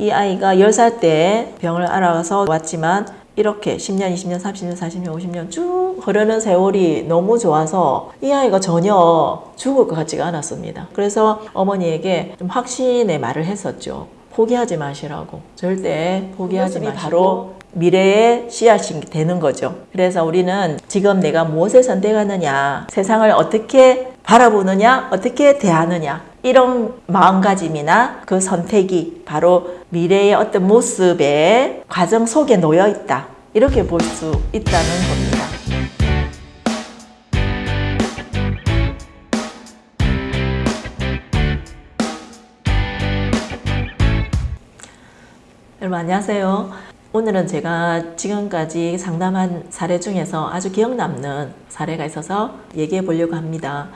이 아이가 10살 때 병을 알아서 왔지만 이렇게 10년, 20년, 30년, 40년, 50년 쭉 흐르는 세월이 너무 좋아서 이 아이가 전혀 죽을 것 같지가 않았습니다. 그래서 어머니에게 좀 확신의 말을 했었죠. 포기하지 마시라고. 절대 포기하지 마시고 바로 미래의 씨앗이 되는 거죠. 그래서 우리는 지금 내가 무엇을 선택하느냐, 세상을 어떻게 바라보느냐, 어떻게 대하느냐, 이런 마음가짐이나 그 선택이 바로 미래의 어떤 모습의 과정 속에 놓여 있다. 이렇게 볼 수 있다는 겁니다. 여러분 안녕하세요. 오늘은 제가 지금까지 상담한 사례 중에서 아주 기억 남는 사례가 있어서 얘기해 보려고 합니다.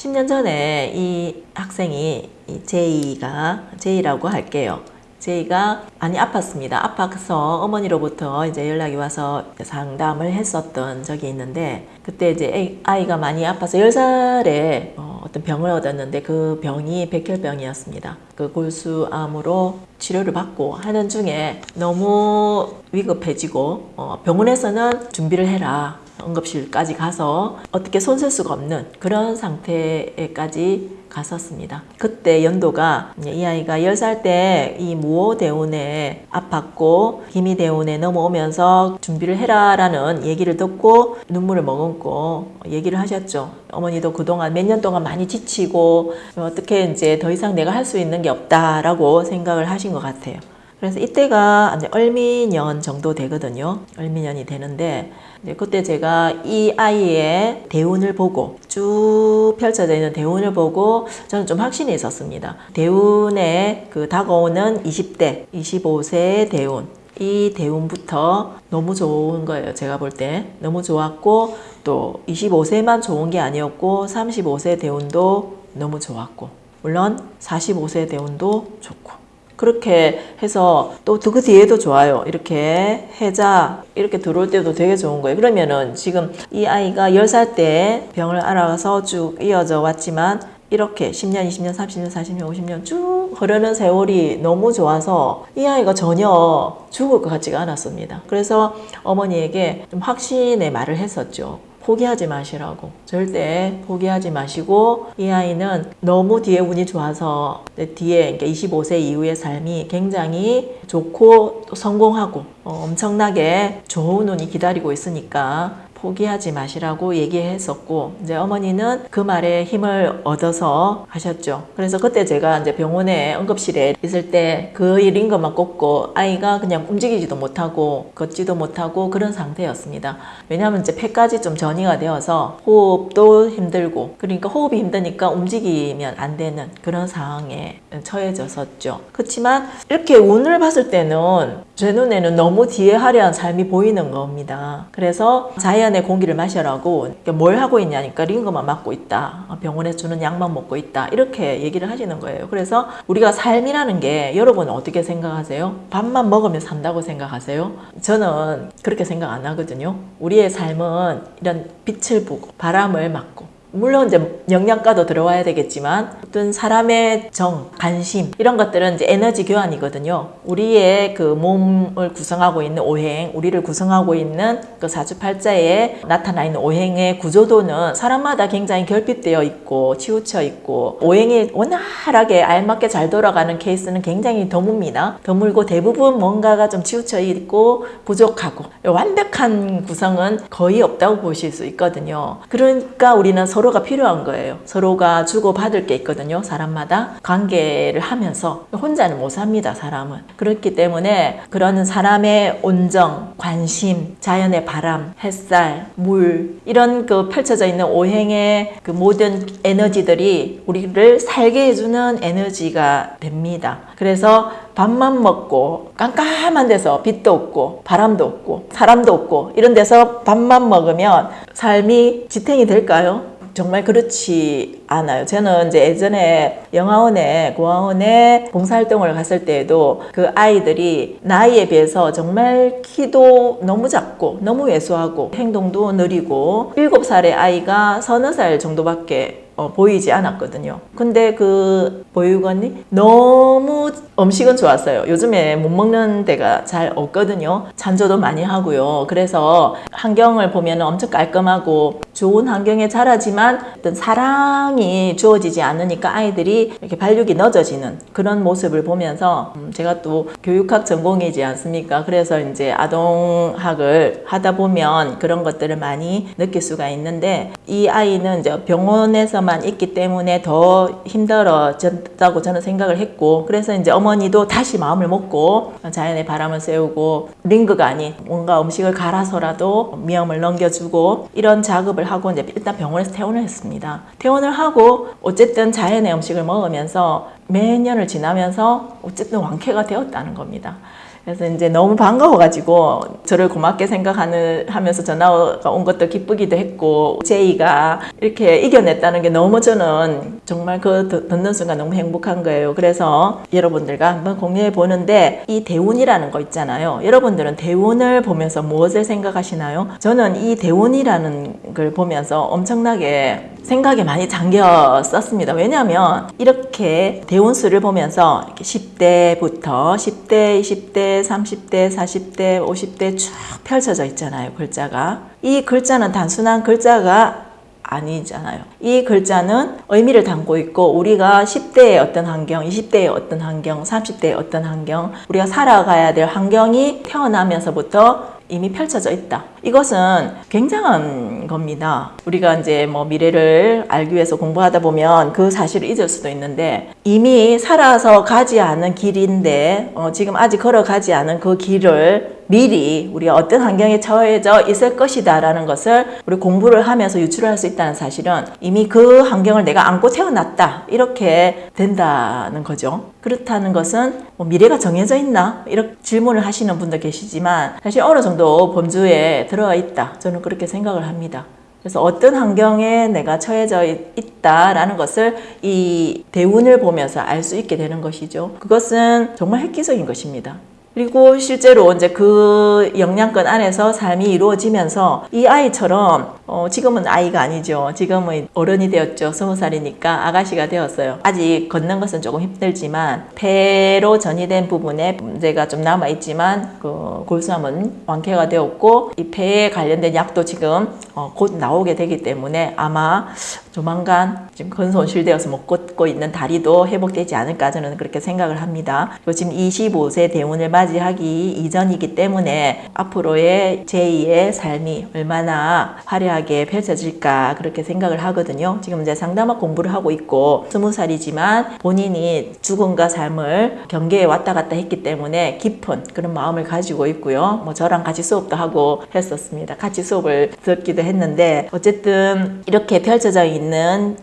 10년 전에 이 학생이 이 제이가 제이라고 할게요. 제이가 많이 아팠습니다. 아파서 어머니로부터 이제 연락이 와서 상담을 했었던 적이 있는데 그때 이제 아이가 많이 아파서 10살에 어떤 병을 얻었는데 그 병이 백혈병이었습니다. 그 골수암으로 치료를 받고 하는 중에 너무 위급해지고 어, 병원에서는 준비를 해라. 응급실까지 가서 어떻게 손쓸 수가 없는 그런 상태에까지 갔었습니다. 그때 연도가 이 아이가 10살 때 이 무호대운에 아팠고 기미대운에 넘어오면서 준비를 해라 라는 얘기를 듣고 눈물을 머금고 얘기를 하셨죠. 어머니도 그동안 몇 년 동안 많이 지치고 어떻게 이제 더 이상 내가 할 수 있는 게 없다라고 생각을 하신 것 같아요. 그래서 이때가 이제 얼미년 정도 되거든요. 얼미년이 되는데 그때 제가 이 아이의 대운을 보고 쭉 펼쳐져 있는 대운을 보고 저는 좀 확신이 있었습니다. 대운에 그 다가오는 20대, 25세의 대운. 이 대운부터 너무 좋은 거예요. 제가 볼 때. 너무 좋았고 또 25세만 좋은 게 아니었고 35세 대운도 너무 좋았고 물론 45세 대운도 좋고 그렇게 해서 또 그 뒤에도 좋아요. 이렇게 해자 이렇게 들어올 때도 되게 좋은 거예요. 그러면은 지금 이 아이가 10살 때 병을 알아서 쭉 이어져 왔지만 이렇게 10년, 20년, 30년, 40년, 50년 쭉 흐르는 세월이 너무 좋아서 이 아이가 전혀 죽을 것 같지가 않았습니다. 그래서 어머니에게 좀 확신의 말을 했었죠. 포기하지 마시라고. 절대 포기하지 마시고 이 아이는 너무 뒤에 운이 좋아서 뒤에 25세 이후의 삶이 굉장히 좋고 또 성공하고 어, 엄청나게 좋은 운이 기다리고 있으니까 포기하지 마시라고 얘기했었고 이제 어머니는 그 말에 힘을 얻어서 하셨죠. 그래서 그때 제가 이제 병원에 응급실에 있을 때 그 일인 것만 꼽고 아이가 그냥 움직이지도 못하고 걷지도 못하고 그런 상태였습니다. 왜냐하면 이제 폐까지 좀 전이가 되어서 호흡도 힘들고 그러니까 호흡이 힘드니까 움직이면 안 되는 그런 상황에 처해졌었죠. 그렇지만 이렇게 운을 봤을 때는 제 눈에는 너무 뒤에 화려한 삶이 보이는 겁니다. 그래서 자연 자연의 공기를 마셔라고 뭘 하고 있냐니까 링거만 맞고 있다. 병원에 주는 약만 먹고 있다. 이렇게 얘기를 하시는 거예요. 그래서 우리가 삶이라는 게 여러분은 어떻게 생각하세요? 밥만 먹으면 산다고 생각하세요? 저는 그렇게 생각 안 하거든요. 우리의 삶은 이런 빛을 보고 바람을 맞고 물론 이제 영양가도 들어와야 되겠지만 어떤 사람의 정, 관심 이런 것들은 이제 에너지 교환이거든요. 우리의 그 몸을 구성하고 있는 오행, 우리를 구성하고 있는 그 사주팔자에 나타나 있는 오행의 구조도는 사람마다 굉장히 결핍되어 있고 치우쳐 있고 오행이 원활하게 알맞게 잘 돌아가는 케이스는 굉장히 드뭅니다. 드물고 대부분 뭔가가 좀 치우쳐 있고 부족하고 완벽한 구성은 거의 없다고 보실 수 있거든요. 그러니까 우리는 서 로가 필요한 거예요. 서로가 주고받을 게 있거든요. 사람마다 관계를 하면서 혼자는 못 삽니다. 사람은. 그렇기 때문에 그런 사람의 온정, 관심, 자연의 바람, 햇살, 물 이런 그 펼쳐져 있는 오행의 그 모든 에너지들이 우리를 살게 해주는 에너지가 됩니다. 그래서 밥만 먹고 깜깜한 데서 빛도 없고 바람도 없고 사람도 없고 이런 데서 밥만 먹으면 삶이 지탱이 될까요? 정말 그렇지 않아요. 저는 이제 예전에 영화원에 고아원에 봉사활동을 갔을 때에도 그 아이들이 나이에 비해서 정말 키도 너무 작고 너무 왜소하고 행동도 느리고 7살의 아이가 서너 살 정도밖에 어, 보이지 않았거든요. 근데 그 보육원이 너무 음식은 좋았어요. 요즘에 못 먹는 데가 잘 없거든요. 찬조도 많이 하고요. 그래서 환경을 보면 엄청 깔끔하고 좋은 환경에 자라지만 어떤 사랑이 주어지지 않으니까 아이들이 이렇게 발육이 늦어지는 그런 모습을 보면서 음, 제가 또 교육학 전공이지 않습니까? 그래서 이제 아동학을 하다 보면 그런 것들을 많이 느낄 수가 있는데 이 아이는 이제 병원에서만 있기 때문에 더 힘들어졌다고 저는 생각을 했고 그래서 이제 어머니도 다시 마음을 먹고 자연의 바람을 쐬우고 링크가 아닌 뭔가 음식을 갈아서라도 미염을 넘겨주고 이런 작업을 하고 이제 일단 병원에서 퇴원을 했습니다. 퇴원을 하고 어쨌든 자연의 음식을 먹으면서 몇 년을 지나면서 어쨌든 완쾌가 되었다는 겁니다. 그래서 이제 너무 반가워가지고 저를 고맙게 생각하는 하면서 전화가 온 것도 기쁘기도 했고 제이가 이렇게 이겨냈다는 게 너무 저는 정말 그 듣- 듣는 순간 너무 행복한 거예요. 그래서 여러분들과 한번 공유해 보는데 이 대운이라는 거 있잖아요. 여러분들은 대운을 보면서 무엇을 생각하시나요? 저는 이 대운이라는 걸 보면서 엄청나게 생각에 많이 잠겼었습니다. 왜냐하면 이렇게 대운수를 보면서 이렇게 10대부터 10대, 20대, 30대, 40대, 50대 쭉 펼쳐져 있잖아요. 글자가. 이 글자는 단순한 글자가 아니잖아요. 이 글자는 의미를 담고 있고 우리가 10대의 어떤 환경, 20대의 어떤 환경, 30대의 어떤 환경, 우리가 살아가야 될 환경이 태어나면서부터 이미 펼쳐져 있다. 이것은 굉장한 겁니다. 우리가 이제 뭐 미래를 알기 위해서 공부하다 보면 그 사실을 잊을 수도 있는데 이미 살아서 가지 않은 길인데 어, 지금 아직 걸어가지 않은 그 길을 미리 우리가 어떤 환경에 처해져 있을 것이다 라는 것을 우리 공부를 하면서 유출할 수 있다는 사실은 이미 그 환경을 내가 안고 태어났다 이렇게 된다는 거죠. 그렇다는 것은 뭐 미래가 정해져 있나 이렇게 질문을 하시는 분도 계시지만 사실 어느 정도 범주에 들어가 있다 저는 그렇게 생각을 합니다. 그래서 어떤 환경에 내가 처해져 있- 있다라는 것을 이 대운을 보면서 알 수 있게 되는 것이죠. 그것은 정말 획기적인 것입니다. 그리고 실제로 이제 그 영양권 안에서 삶이 이루어지면서 이 아이처럼 어 지금은 아이가 아니죠. 지금은 어른이 되었죠. 스무 살이니까 아가씨가 되었어요. 아직 걷는 것은 조금 힘들지만 폐로 전이된 부분에 문제가 좀 남아 있지만 그 골수암은 완쾌가 되었고 이 폐에 관련된 약도 지금 어, 곧 나오게 되기 때문에 아마 조만간 지금 근손실되어서 못 걷고 있는 다리도 회복되지 않을까 저는 그렇게 생각을 합니다. 지금 25세 대운을 맞이하기 이전이기 때문에 앞으로의 제2의 삶이 얼마나 화려하게 펼쳐질까 그렇게 생각을 하거든요. 지금 이제 상담학 공부를 하고 있고 스무 살이지만 본인이 죽음과 삶을 경계에 왔다 갔다 했기 때문에 깊은 그런 마음을 가지고 있고요. 뭐 저랑 같이 수업도 하고 했었습니다. 같이 수업을 듣기도 했는데 어쨌든 이렇게 펼쳐져 있는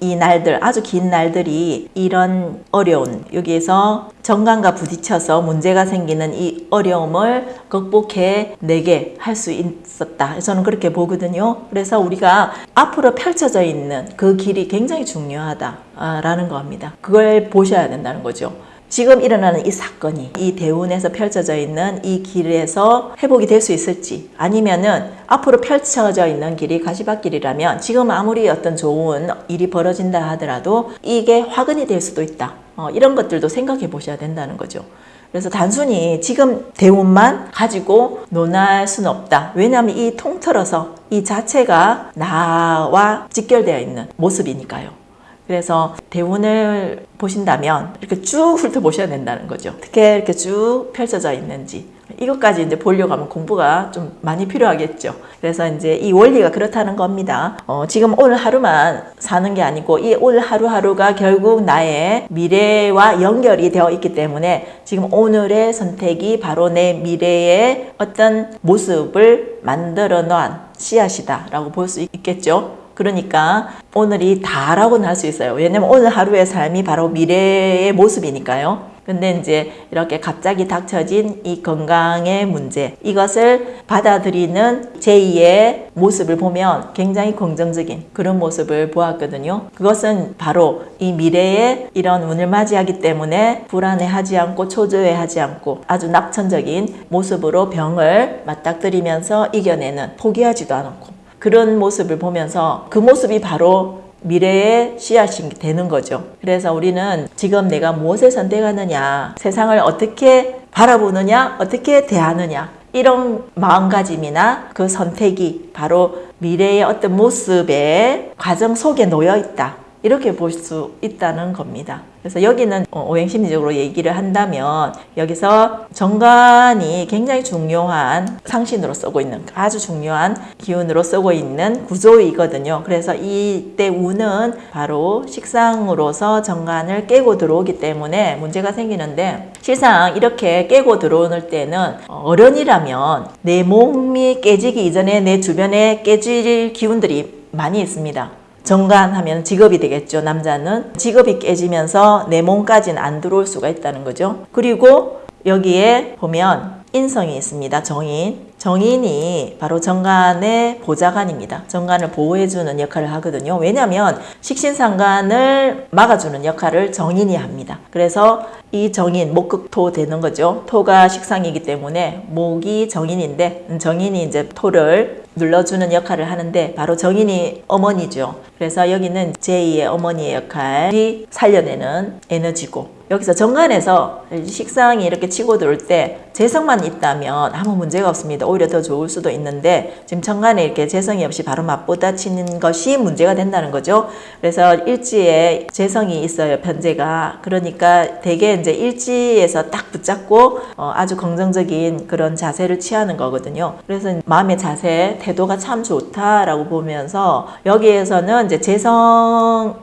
이 날들 아주 긴 날들이 이런 어려운 여기에서 정관과 부딪혀서 문제가 생기는 이 어려움을 극복해 내게 할 수 있었다. 저는 그렇게 보거든요. 그래서 우리가 앞으로 펼쳐져 있는 그 길이 굉장히 중요하다라는 겁니다. 그걸 보셔야 된다는 거죠. 지금 일어나는 이 사건이 이 대운에서 펼쳐져 있는 이 길에서 회복이 될 수 있을지 아니면은 앞으로 펼쳐져 있는 길이 가시밭길이라면 지금 아무리 어떤 좋은 일이 벌어진다 하더라도 이게 화근이 될 수도 있다. 어, 이런 것들도 생각해 보셔야 된다는 거죠. 그래서 단순히 지금 대운만 가지고 논할 수는 없다. 왜냐하면 이 통틀어서 이 자체가 나와 직결되어 있는 모습이니까요. 그래서 대운을 보신다면 이렇게 쭉 훑어보셔야 된다는 거죠. 어떻게 이렇게 쭉 펼쳐져 있는지. 이것까지 이제 보려고 하면 공부가 좀 많이 필요하겠죠. 그래서 이제 이 원리가 그렇다는 겁니다. 어, 지금 오늘 하루만 사는 게 아니고 이 오늘 하루하루가 결국 나의 미래와 연결이 되어 있기 때문에 지금 오늘의 선택이 바로 내 미래의 어떤 모습을 만들어 놓은 씨앗이다 라고 볼 수 있겠죠. 그러니까 오늘이 다라고는 할 수 있어요. 왜냐면 오늘 하루의 삶이 바로 미래의 모습이니까요. 근데 이제 이렇게 갑자기 닥쳐진 이 건강의 문제, 이것을 받아들이는 제2의 모습을 보면 굉장히 긍정적인 그런 모습을 보았거든요. 그것은 바로 이 미래의 이런 운을 맞이하기 때문에 불안해하지 않고 초조해하지 않고 아주 낙천적인 모습으로 병을 맞닥뜨리면서 이겨내는 포기하지도 않았고 그런 모습을 보면서 그 모습이 바로 미래의 씨앗이 되는 거죠. 그래서 우리는 지금 내가 무엇을 선택하느냐, 세상을 어떻게 바라보느냐, 어떻게 대하느냐, 이런 마음가짐이나 그 선택이 바로 미래의 어떤 모습의 과정 속에 놓여 있다. 이렇게 볼 수 있다는 겁니다. 그래서 여기는 어, 오행심리적으로 얘기를 한다면 여기서 정관이 굉장히 중요한 상신으로 쓰고 있는 아주 중요한 기운으로 쓰고 있는 구조이거든요. 그래서 이때 운은 바로 식상으로서 정관을 깨고 들어오기 때문에 문제가 생기는데 실상 이렇게 깨고 들어오는 때는 어른이라면 내 몸이 깨지기 이전에 내 주변에 깨질 기운들이 많이 있습니다. 정관하면 직업이 되겠죠. 남자는 직업이 깨지면서 내 몸까지는 안 들어올 수가 있다는 거죠. 그리고 여기에 보면 인성이 있습니다. 정인. 정인이 바로 정관의 보좌관입니다. 정관을 보호해주는 역할을 하거든요. 왜냐하면 식신상관을 막아주는 역할을 정인이 합니다. 그래서 이 정인, 목극토 되는 거죠. 토가 식상이기 때문에 목이 정인인데 정인이 이제 토를 눌러주는 역할을 하는데 바로 정인이 어머니죠. 그래서 여기는 제2의 어머니의 역할이 살려내는 에너지고 여기서 정관에서 식상이 이렇게 치고 들어올 때 재성만 있다면 아무 문제가 없습니다. 오히려 더 좋을 수도 있는데 지금 정관에 이렇게 재성이 없이 바로 맞붙어치는 것이 문제가 된다는 거죠. 그래서 일지에 재성이 있어요. 편제가. 그러니까 대개 이제 일지에서 딱 붙잡고 어, 아주 긍정적인 그런 자세를 취하는 거거든요. 그래서 마음의 자세, 태도가 참 좋다라고 보면서 여기에서는 이제 재성으로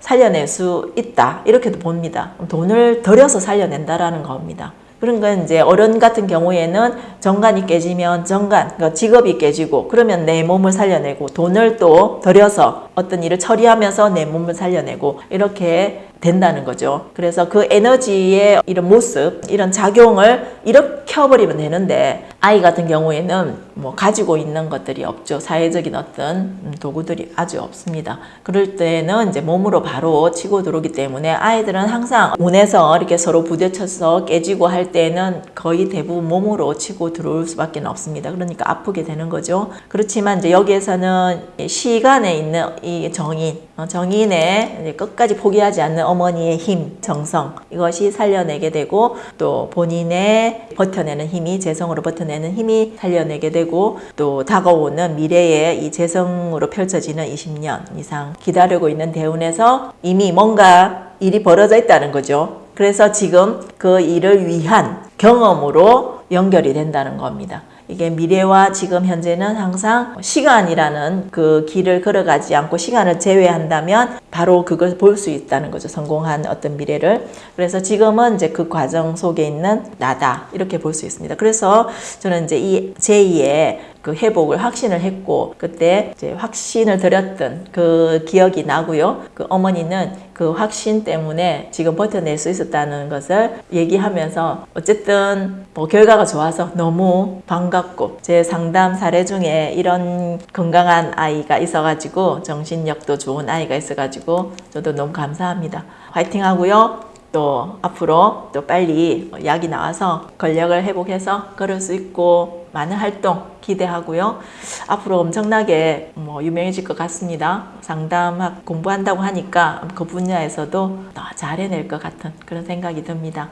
살려낼 수 있다. 이렇게도 봅니다. 돈을 들여서 살려낸다라는 겁니다. 그런 건 이제 어른 같은 경우에는 정관이 깨지면 정관, 그러니까 직업이 깨지고 그러면 내 몸을 살려내고 돈을 또 들여서 어떤 일을 처리하면서 내 몸을 살려내고 이렇게 된다는 거죠. 그래서 그 에너지의 이런 모습, 이런 작용을 일으켜버리면 되는데 아이 같은 경우에는 뭐 가지고 있는 것들이 없죠. 사회적인 어떤 도구들이 아주 없습니다. 그럴 때는 이제 몸으로 바로 치고 들어오기 때문에 아이들은 항상 운에서 이렇게 서로 부딪혀서 깨지고 할 때는 거의 대부분 몸으로 치고 들어올 수밖에 없습니다. 그러니까 아프게 되는 거죠. 그렇지만 이제 여기에서는 시간에 있는 이 정인, 어, 정인의 끝까지 포기하지 않는 어머니의 힘, 정성 이것이 살려내게 되고 또 본인의 버텨내는 힘이 재성으로 버텨내는 힘이 살려내게 되고 또 다가오는 미래의 이 재성으로 펼쳐지는 20년 이상 기다리고 있는 대운에서 이미 뭔가 일이 벌어져 있다는 거죠. 그래서 지금 그 일을 위한 경험으로 연결이 된다는 겁니다. 이게 미래와 지금 현재는 항상 시간이라는 그 길을 걸어가지 않고 시간을 제외한다면 바로 그걸 볼 수 있다는 거죠. 성공한 어떤 미래를. 그래서 지금은 이제 그 과정 속에 있는 나다. 이렇게 볼 수 있습니다. 그래서 저는 이제 이 제2의 그 회복을 확신을 했고 그때 이제 확신을 드렸던 그 기억이 나고요. 그 어머니는 그 확신 때문에 지금 버텨낼 수 있었다는 것을 얘기하면서 어쨌든 뭐 결과가 좋아서 너무 반갑고 제 상담 사례 중에 이런 건강한 아이가 있어가지고 정신력도 좋은 아이가 있어가지고 저도 너무 감사합니다. 화이팅 하고요. 또 앞으로 또 빨리 약이 나와서 권력을 회복해서 걸을 수 있고 많은 활동 기대하고요. 앞으로 엄청나게 뭐 유명해질 것 같습니다. 상담학 공부한다고 하니까 그 분야에서도 더 잘해낼 것 같은 그런 생각이 듭니다.